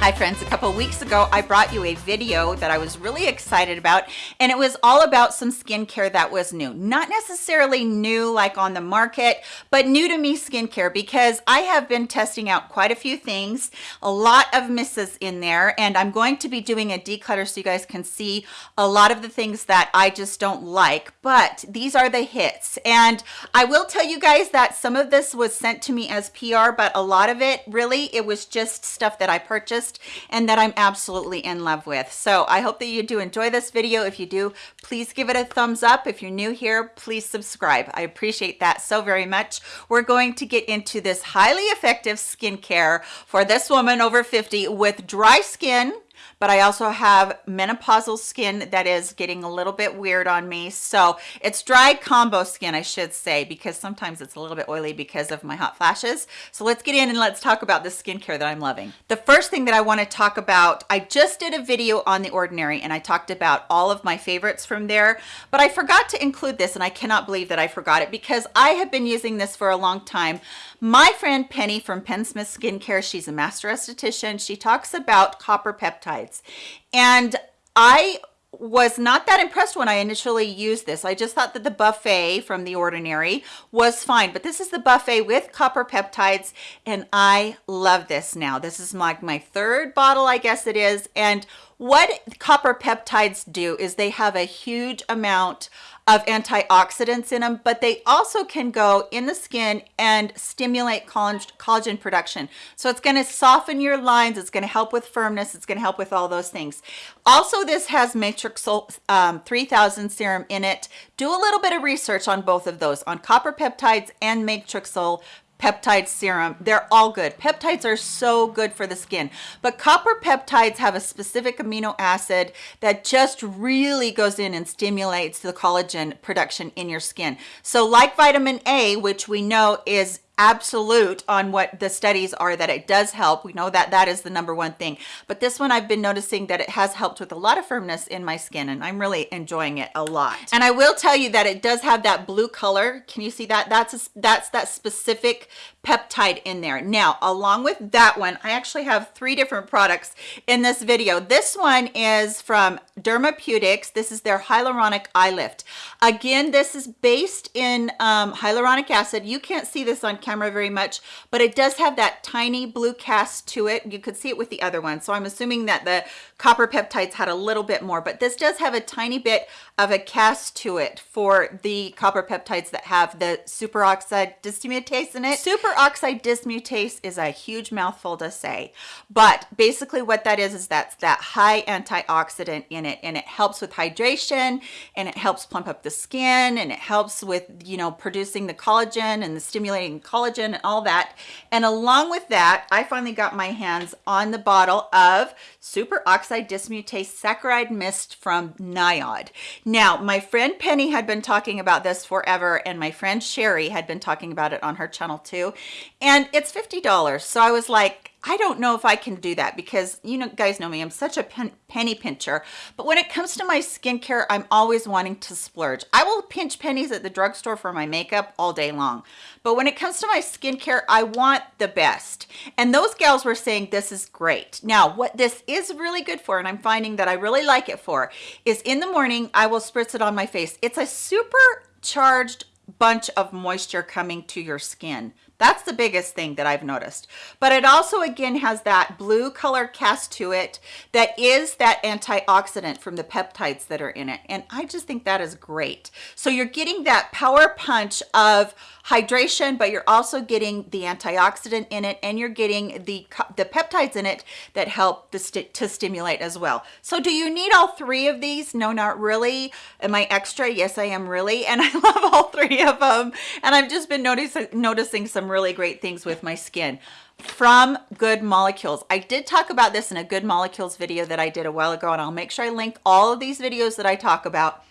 Hi friends, a couple weeks ago I brought you a video that I was really excited about and it was all about some skincare that was new. Not necessarily new like on the market, but new to me skincare because I have been testing out quite a few things, a lot of misses in there and I'm going to be doing a declutter so you guys can see a lot of the things that I just don't like, but these are the hits. And I will tell you guys that some of this was sent to me as PR, but a lot of it really, it was just stuff that I purchased and that I'm absolutely in love with. So I hope that you do enjoy this video. If you do, please give it a thumbs up. If you're new here, please subscribe. I appreciate that so very much. We're going to get into this highly effective skincare for this woman over 50 with dry skin, but I also have menopausal skin that is getting a little bit weird on me. So it's dry combo skin, I should say, because sometimes it's a little bit oily because of my hot flashes. So let's get in and let's talk about the skincare that I'm loving. The first thing that I want to talk about, I just did a video on The Ordinary and I talked about all of my favorites from there, but I forgot to include this and I cannot believe that I forgot it because I have been using this for a long time. My friend Penny from Penn Smith Skincare, she's a master esthetician. She talks about copper peptides. And I was not that impressed when I initially used this. I just thought that the buffet from The Ordinary was fine, but this is the buffet with copper peptides, and I love this now. This is like my, my third bottle, I guess it is, and what copper peptides do is they have a huge amount of antioxidants in them, but they also can go in the skin and stimulate collagen production. So it's going to soften your lines. It's going to help with firmness. It's going to help with all those things. Also, this has Matrixyl um, 3000 serum in it. Do a little bit of research on both of those, on copper peptides and Matrixyl peptide serum. They're all good. Peptides are so good for the skin. But copper peptides have a specific amino acid that just really goes in and stimulates the collagen production in your skin. So like vitamin a which we know is absolute on what the studies are that it does help. We know that that is the number one thing. But this one i've been noticing that it has helped with a lot of firmness in my skin and i'm really enjoying it a lot. And i will tell you that it does have that blue color. Can you see that? That's a, that's that specific peptide in there. Now along with that one i actually have three different products in this video. This one is from dermapeutics this is their hyaluronic eye lift. Again this is based in um, hyaluronic acid. You can't see this on camera camera very much, but it does have that tiny blue cast to it. You could see it with the other one. So I'm assuming that the copper peptides had a little bit more, but this does have a tiny bit of a cast to it for the copper peptides that have the superoxide dismutase in it. Superoxide dismutase is a huge mouthful to say, but basically what that is, is that's that high antioxidant in it and it helps with hydration and it helps plump up the skin and it helps with, you know, producing the collagen and the stimulating collagen collagen and all that. And along with that, I finally got my hands on the bottle of superoxide dismutase saccharide mist from NIOD. Now, my friend Penny had been talking about this forever and my friend Sherry had been talking about it on her channel too. And it's $50. So I was like, I don't know if I can do that because you know guys know me I'm such a pen, penny pincher. But when it comes to my skincare I'm always wanting to splurge. I will pinch pennies at the drugstore for my makeup all day long. But when it comes to my skincare I want the best. And those gals were saying this is great. Now what this is really good for and I'm finding that I really like it for is in the morning I will spritz it on my face. It's a super charged bunch of moisture coming to your skin that's the biggest thing that I've noticed. But it also, again, has that blue color cast to it that is that antioxidant from the peptides that are in it. And I just think that is great. So you're getting that power punch of hydration, but you're also getting the antioxidant in it and you're getting the, the peptides in it that help st to stimulate as well. So do you need all three of these? No, not really. Am I extra? Yes, I am really. And I love all three of them. And I've just been noticing, noticing some really great things with my skin from good molecules. I did talk about this in a good molecules video that i did a while ago and i'll make sure i link all of these videos that i talk about.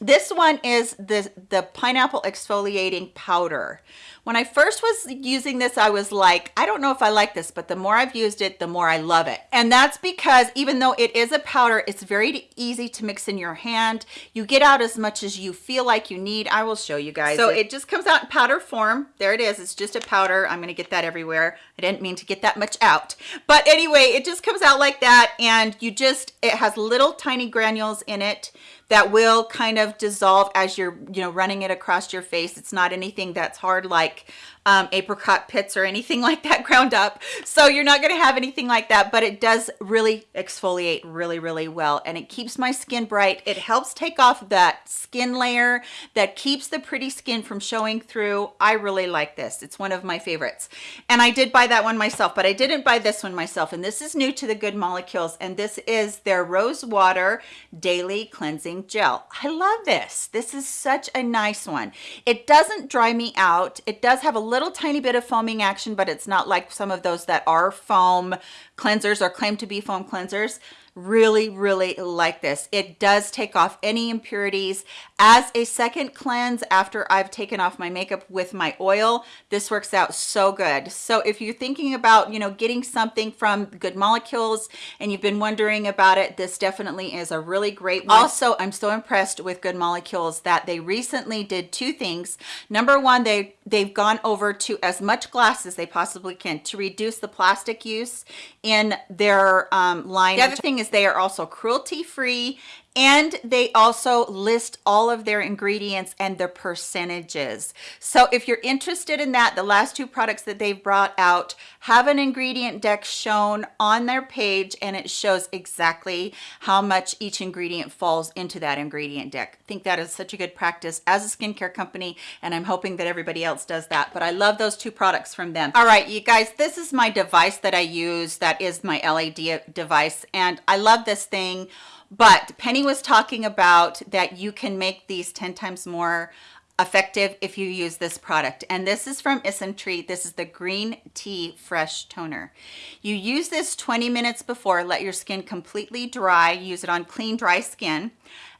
This one is the the pineapple exfoliating powder when I first was using this, I was like, I don't know if I like this, but the more I've used it, the more I love it. And that's because even though it is a powder, it's very easy to mix in your hand. You get out as much as you feel like you need. I will show you guys. So it, it just comes out in powder form. There it is. It's just a powder. I'm going to get that everywhere. I didn't mean to get that much out. But anyway, it just comes out like that. And you just, it has little tiny granules in it that will kind of dissolve as you're you know running it across your face it's not anything that's hard like um, apricot pits or anything like that ground up. So you're not going to have anything like that but it does really exfoliate really really well and it keeps my skin bright. It helps take off that skin layer that keeps the pretty skin from showing through. I really like this. It's one of my favorites. And I did buy that one myself but I didn't buy this one myself and this is new to the good molecules and this is their rose water daily cleansing gel. I love this. This is such a nice one. It doesn't dry me out. It does have a little tiny bit of foaming action, but it's not like some of those that are foam cleansers or claim to be foam cleansers really really like this. It does take off any impurities. As a second cleanse after i've taken off my makeup with my oil this works out so good. So if you're thinking about you know getting something from good molecules and you've been wondering about it this definitely is a really great one. Also i'm so impressed with good molecules that they recently did two things. Number one they they've gone over to as much glass as they possibly can to reduce the plastic use in their um, line. The other thing is they are also cruelty free and they also list all of their ingredients and the percentages. So if you're interested in that the last two products that they've brought out have an ingredient deck shown on their page and it shows exactly how much each ingredient falls into that ingredient deck. I think that is such a good practice as a skincare company and i'm hoping that everybody else does that but i love those two products from them. All right you guys this is my device that i use that is my led device and i love this thing but Penny was talking about that you can make these 10 times more effective if you use this product. And this is from Isntree this is the green tea fresh toner. You use this 20 minutes before let your skin completely dry use it on clean dry skin.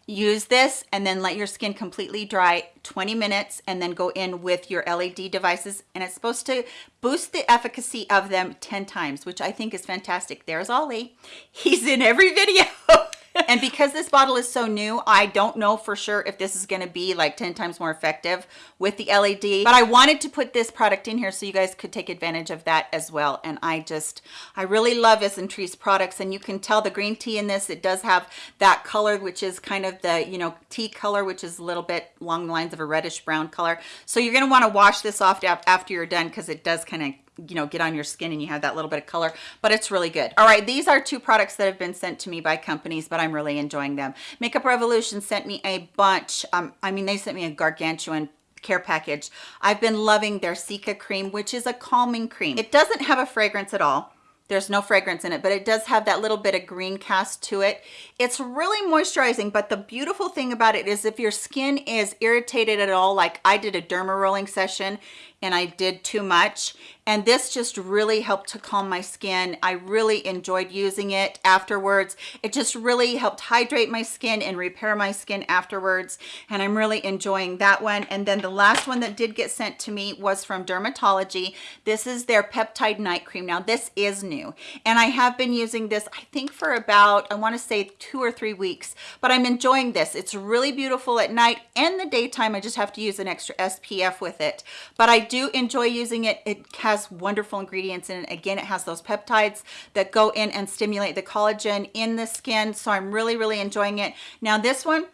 Use this and then let your skin completely dry 20 minutes and then go in with your LED devices. And it's supposed to boost the efficacy of them 10 times which I think is fantastic. There's Ollie. He's in every video and because this bottle is so new, I don't know for sure if this is gonna be like 10 times more effective with the LED, but I wanted to put this product in here so you guys could take advantage of that as well. And I just, I really love Isntree's products and you can tell the green tea in this, it does have that color, which is kind of the, you know, tea color, which is a little bit along the lines of a reddish brown color. So you're gonna wanna wash this off after you're done because it does kind of you know get on your skin and you have that little bit of color but it's really good. All right these are two products that have been sent to me by companies but i'm really enjoying them. Makeup revolution sent me a bunch um i mean they sent me a gargantuan care package. I've been loving their Cica cream which is a calming cream. It doesn't have a fragrance at all. There's no fragrance in it but it does have that little bit of green cast to it. It's really moisturizing but the beautiful thing about it is if your skin is irritated at all like i did a derma rolling session and I did too much. And this just really helped to calm my skin. I really enjoyed using it afterwards. It just really helped hydrate my skin and repair my skin afterwards. And I'm really enjoying that one. And then the last one that did get sent to me was from Dermatology. This is their peptide night cream. Now this is new. And I have been using this I think for about I want to say two or three weeks. But I'm enjoying this. It's really beautiful at night and the daytime. I just have to use an extra SPF with it. But I do enjoy using it. It has wonderful ingredients in it. Again, it has those peptides that go in and stimulate the collagen in the skin. So I'm really, really enjoying it. Now this one,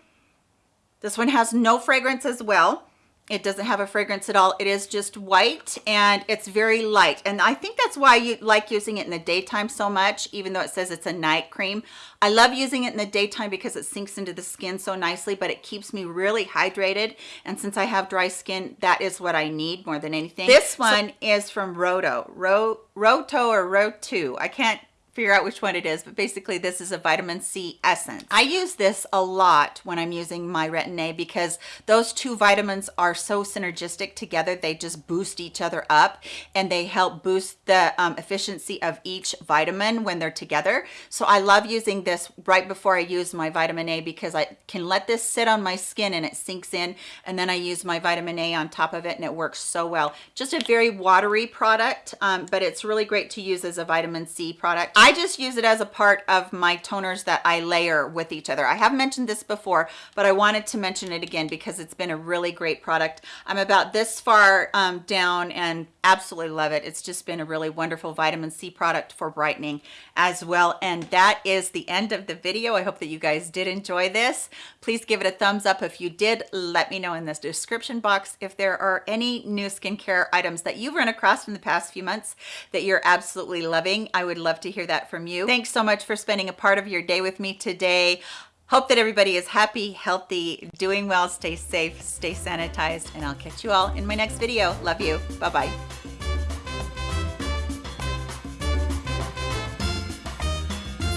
this one has no fragrance as well it doesn't have a fragrance at all. It is just white and it's very light. And i think that's why you like using it in the daytime so much even though it says it's a night cream. I love using it in the daytime because it sinks into the skin so nicely but it keeps me really hydrated. And since i have dry skin that is what i need more than anything. This one so, is from roto. Ro, roto or roto i can't figure out which one it is, but basically this is a vitamin C essence. I use this a lot when I'm using my Retin-A because those two vitamins are so synergistic together. They just boost each other up and they help boost the um, efficiency of each vitamin when they're together. So I love using this right before I use my vitamin A because I can let this sit on my skin and it sinks in and then I use my vitamin A on top of it and it works so well. Just a very watery product, um, but it's really great to use as a vitamin C product. I just use it as a part of my toners that I layer with each other. I have mentioned this before, but I wanted to mention it again because it's been a really great product. I'm about this far um, down and absolutely love it. It's just been a really wonderful vitamin C product for brightening as well. And that is the end of the video. I hope that you guys did enjoy this. Please give it a thumbs up if you did. Let me know in this description box if there are any new skincare items that you've run across in the past few months that you're absolutely loving. I would love to hear that from you. Thanks so much for spending a part of your day with me today. Hope that everybody is happy, healthy, doing well, stay safe, stay sanitized, and I'll catch you all in my next video. Love you. Bye-bye.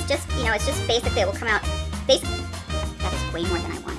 Just, you know, it's just basically, it will come out, basically, that is way more than I wanted.